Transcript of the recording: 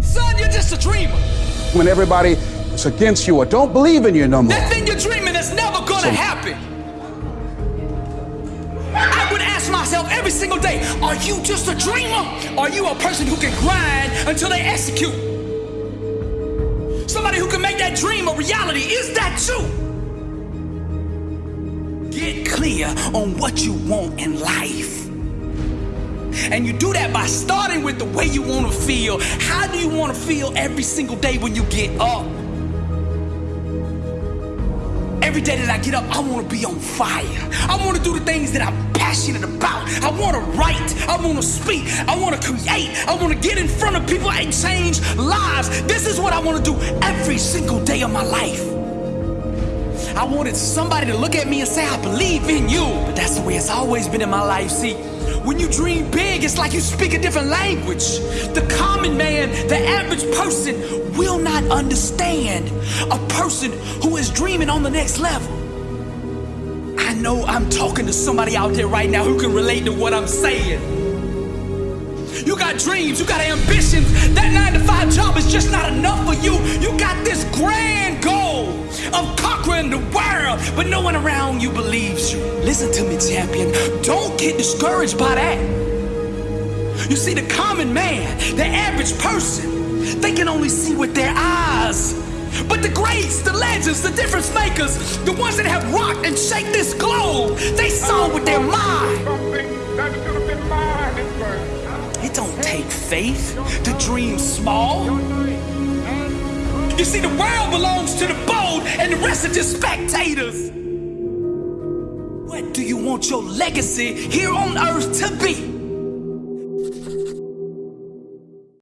Son, you're just a dreamer. When everybody is against you or don't believe in you no more. That thing you're dreaming is never gonna So- happen. I would ask myself every single day, are you just a dreamer? Are you a person who can grind until they execute? Somebody who can make that dream a reality. Is that you? Get clear on what you want in life. And you do that by starting with the way you want to feel. How do you want to feel every single day when you get up? Every day that I get up, I want to be on fire. I want to do the things that I'm passionate about. I want to write. I want to speak. I want to create. I want to get in front of people and change lives. This is what I want to do every single day of my life. I wanted somebody to look at me and say, I believe in you. But that's the way it's always been in my life. See, when you dream big, it's like you speak a different language. The common man, the average person, will not understand a person who is dreaming on the next level. I know I'm talking to somebody out there right now who can relate to what I'm saying. You got dreams, you got ambitions. The world, but no one around you believes you. Listen to me, champion. Don't get discouraged by that. You see, the common man, the average person, they can only see with their eyes. But the greats, the legends, the difference makers, the ones that have rocked and shake this globe, they saw with their mind. It don't take faith to dream small. You see, the world belongs to the bold and the rest are just spectators. What do you want your legacy here on earth to be?